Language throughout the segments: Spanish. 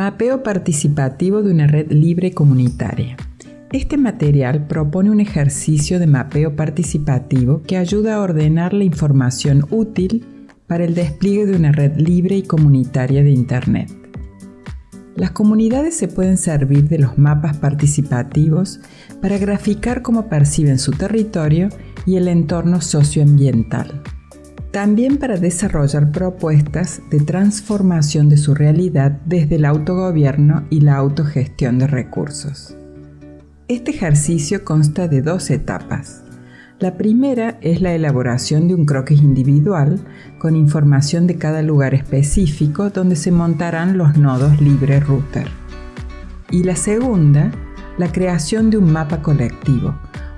Mapeo participativo de una red libre comunitaria. Este material propone un ejercicio de mapeo participativo que ayuda a ordenar la información útil para el despliegue de una red libre y comunitaria de Internet. Las comunidades se pueden servir de los mapas participativos para graficar cómo perciben su territorio y el entorno socioambiental. También para desarrollar propuestas de transformación de su realidad desde el autogobierno y la autogestión de recursos. Este ejercicio consta de dos etapas. La primera es la elaboración de un croquis individual con información de cada lugar específico donde se montarán los nodos libre router. Y la segunda, la creación de un mapa colectivo,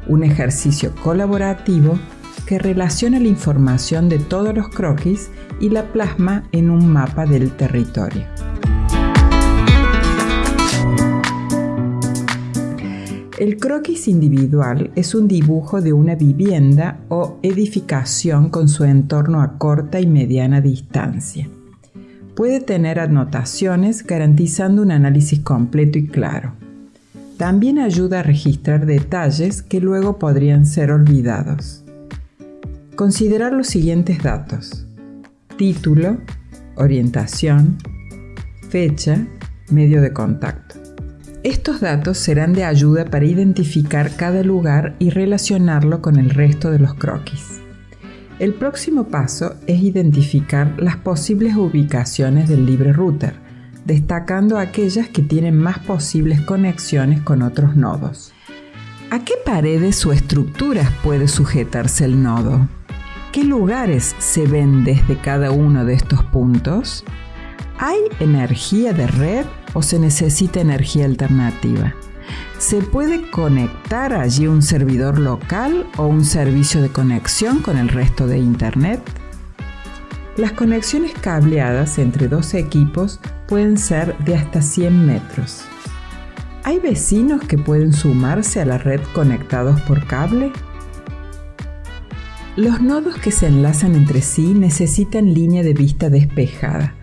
un ejercicio colaborativo relaciona la información de todos los croquis y la plasma en un mapa del territorio. El croquis individual es un dibujo de una vivienda o edificación con su entorno a corta y mediana distancia. Puede tener anotaciones garantizando un análisis completo y claro. También ayuda a registrar detalles que luego podrían ser olvidados. Considerar los siguientes datos. Título, orientación, fecha, medio de contacto. Estos datos serán de ayuda para identificar cada lugar y relacionarlo con el resto de los croquis. El próximo paso es identificar las posibles ubicaciones del libre router, destacando aquellas que tienen más posibles conexiones con otros nodos. ¿A qué paredes o estructuras puede sujetarse el nodo? ¿Qué lugares se ven desde cada uno de estos puntos? ¿Hay energía de red o se necesita energía alternativa? ¿Se puede conectar allí un servidor local o un servicio de conexión con el resto de Internet? Las conexiones cableadas entre dos equipos pueden ser de hasta 100 metros. ¿Hay vecinos que pueden sumarse a la red conectados por cable? Los nodos que se enlazan entre sí necesitan línea de vista despejada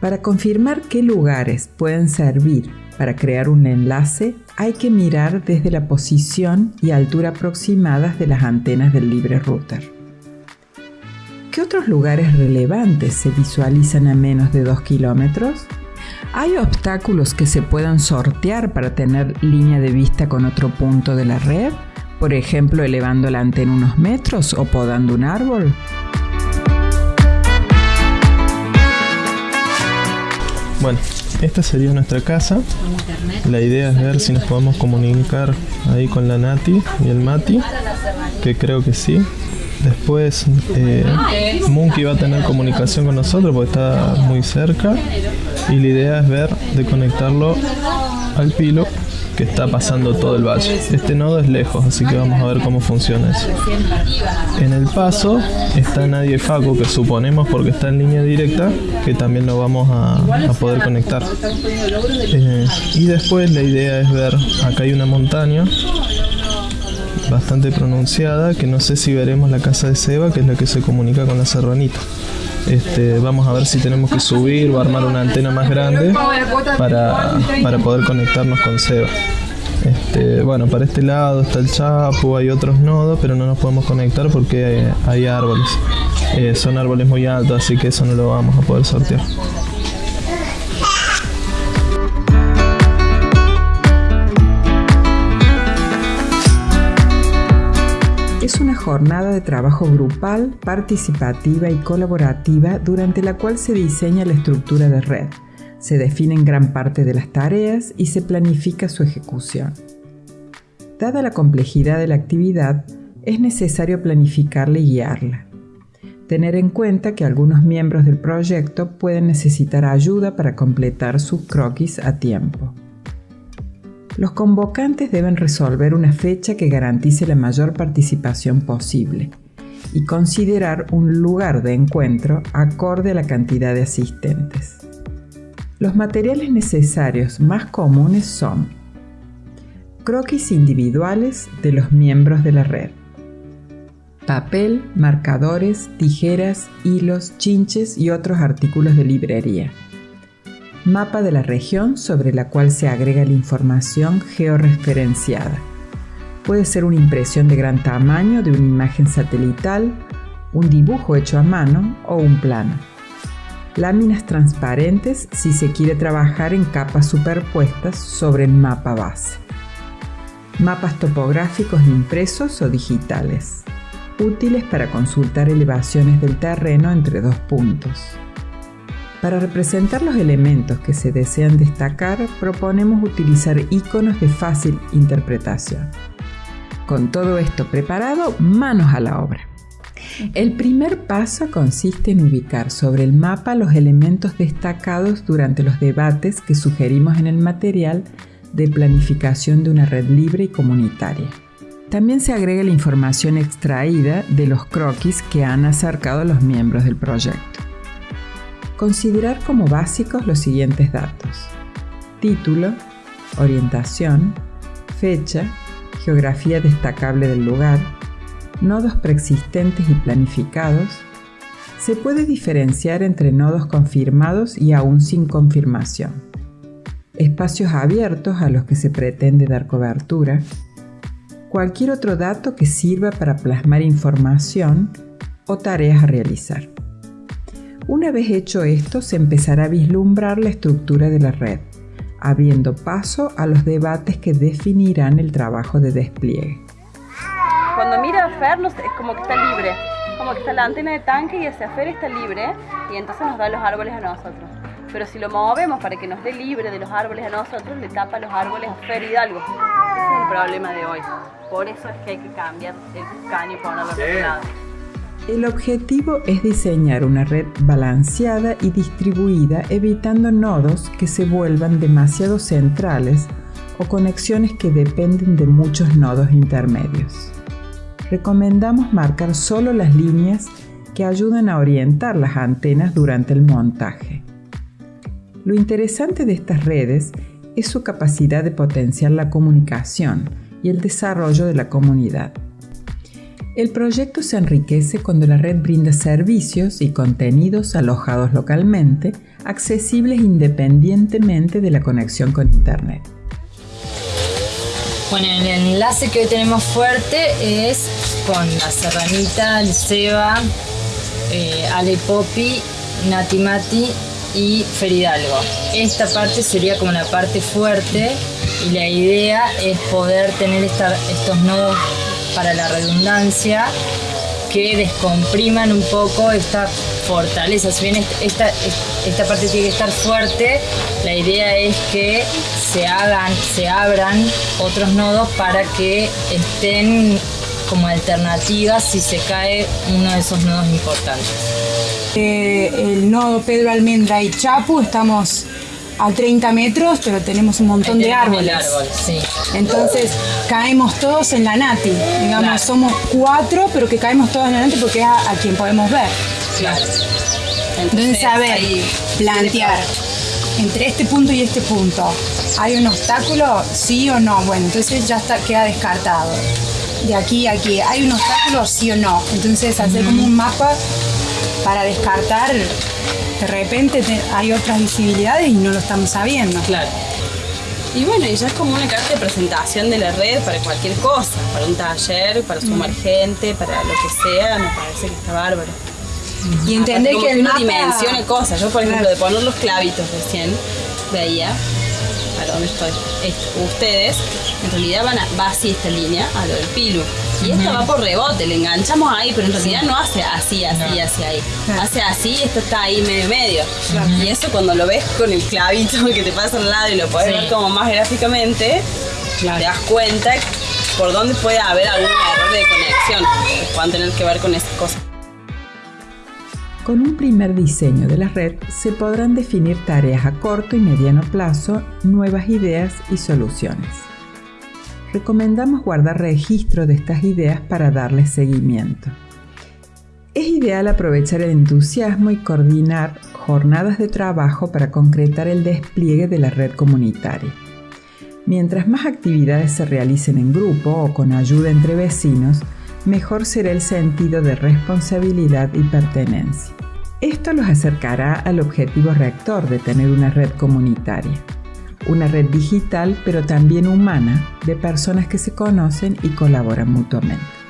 para confirmar qué lugares pueden servir para crear un enlace, hay que mirar desde la posición y altura aproximadas de las antenas del libre router. ¿Qué otros lugares relevantes se visualizan a menos de 2 kilómetros? ¿Hay obstáculos que se puedan sortear para tener línea de vista con otro punto de la red? Por ejemplo, elevando la antena unos metros o podando un árbol. Bueno, esta sería nuestra casa. La idea es ver si nos podemos comunicar ahí con la Nati y el Mati, que creo que sí. Después eh, Monkey va a tener comunicación con nosotros porque está muy cerca. Y la idea es ver de conectarlo al pilo que está pasando todo el valle. Este nodo es lejos, así que vamos a ver cómo funciona eso. En el paso está Nadie Faco, que suponemos porque está en línea directa, que también lo vamos a, poder conectar. Eh, y después la idea es ver, acá hay una montaña bastante pronunciada, que no sé si veremos la casa de Seba, que es la que se comunica con la serranita. Este, vamos a ver si tenemos que subir o armar una antena más grande para, poder conectarnos con Seba. Este, bueno, para este lado está el Chapo, hay otros nodos, pero no nos podemos conectar porque hay, árboles. Eh, son árboles muy altos, así que eso no lo vamos a poder sortear. Jornada de trabajo grupal, participativa y colaborativa durante la cual se diseña la estructura de red, se definen gran parte de las tareas y se planifica su ejecución. Dada la complejidad de la actividad, es necesario planificarla y guiarla. Tener en cuenta que algunos miembros del proyecto pueden necesitar ayuda para completar sus croquis a tiempo. Los convocantes deben resolver una fecha que garantice la mayor participación posible y considerar un lugar de encuentro acorde a la cantidad de asistentes. Los materiales necesarios más comunes son croquis individuales de los miembros de la red, papel, marcadores, tijeras, hilos, chinches y otros artículos de librería, mapa de la región sobre la cual se agrega la información georreferenciada. Puede ser una impresión de gran tamaño de una imagen satelital, un dibujo hecho a mano o un plano. Láminas transparentes si se quiere trabajar en capas superpuestas sobre el mapa base. Mapas topográficos impresos o digitales, útiles para consultar elevaciones del terreno entre dos puntos. Para representar los elementos que se desean destacar, proponemos utilizar iconos de fácil interpretación. Con todo esto preparado, manos a la obra. El primer paso consiste en ubicar sobre el mapa los elementos destacados durante los debates que sugerimos en el material de planificación de una red libre y comunitaria. También se agrega la información extraída de los croquis que han acercado los miembros del proyecto. Considerar como básicos los siguientes datos. Título, orientación, fecha, geografía destacable del lugar, nodos preexistentes y planificados, se puede diferenciar entre nodos confirmados y aún sin confirmación, espacios abiertos a los que se pretende dar cobertura, cualquier otro dato que sirva para plasmar información o tareas a realizar. Una vez hecho esto, se empezará a vislumbrar la estructura de la red, abriendo paso a los debates que definirán el trabajo de despliegue. Cuando mira a Fer es como que está libre, como que está la antena de tanque y hacia Fer está libre y entonces nos da los árboles a nosotros. Pero si lo movemos para que nos dé libre de los árboles a nosotros, le tapa los árboles a Fer Hidalgo. Ese es el problema de hoy. Por eso es que hay que cambiar el caño y ponerlo sí. lado. El objetivo es diseñar una red balanceada y distribuida evitando nodos que se vuelvan demasiado centrales o conexiones que dependen de muchos nodos intermedios recomendamos marcar solo las líneas que ayudan a orientar las antenas durante el montaje. Lo interesante de estas redes es su capacidad de potenciar la comunicación y el desarrollo de la comunidad. El proyecto se enriquece cuando la red brinda servicios y contenidos alojados localmente, accesibles independientemente de la conexión con Internet. Bueno, el enlace que hoy tenemos fuerte es con la Serranita, el Seba, eh, Ale Popi, Nati Mati y Feridalgo. Esta parte sería como la parte fuerte y la idea es poder tener estos nodos para la redundancia que descompriman un poco esta fortaleza. Si bien esta, esta parte tiene que estar fuerte, la idea es que se hagan, se abran otros nodos para que estén como alternativas si se cae uno de esos nodos importantes. Eh, el nodo Pedro Almendra y Chapu estamos a 30 metros, pero tenemos un montón de árboles. Entonces caemos todos en la Nati. Digamos, somos cuatro, pero que caemos todos en la Nati porque es a, quien podemos ver. Claro. Entonces, a ver, plantear entre este punto y este punto, ¿hay un obstáculo? ¿Sí o no? Bueno, entonces ya está, queda descartado. De aquí a aquí, ¿hay un obstáculo? ¿Sí o no? Entonces hacer como un mapa para descartar, de repente hay otras visibilidades y no lo estamos sabiendo. Claro. Y bueno, y ya es como una carta de presentación de la red para cualquier cosa, para un taller, para sumar gente, para lo que sea, me parece que está bárbaro. Y entender que, el mapa... dimensione cosas. Yo, por ejemplo, de poner los clavitos recién, veía, dónde estoy, ustedes, en realidad van a, va así esta línea, a lo del pilu. Y esta va por rebote, le enganchamos ahí, pero en realidad no hace así, así, así ahí. Hace así, esto está ahí medio medio. Y eso cuando lo ves con el clavito que te pasa al lado y lo puedes ver como más gráficamente, te das cuenta por dónde puede haber algún error de conexión que puedan tener que ver con esas cosas. Con un primer diseño de la red se podrán definir tareas a corto y mediano plazo, nuevas ideas y soluciones. Recomendamos guardar registro de estas ideas para darles seguimiento. Es ideal aprovechar el entusiasmo y coordinar jornadas de trabajo para concretar el despliegue de la red comunitaria. Mientras más actividades se realicen en grupo o con ayuda entre vecinos, mejor será el sentido de responsabilidad y pertenencia. Esto los acercará al objetivo rector de tener una red comunitaria, una red digital pero también humana de personas que se conocen y colaboran mutuamente.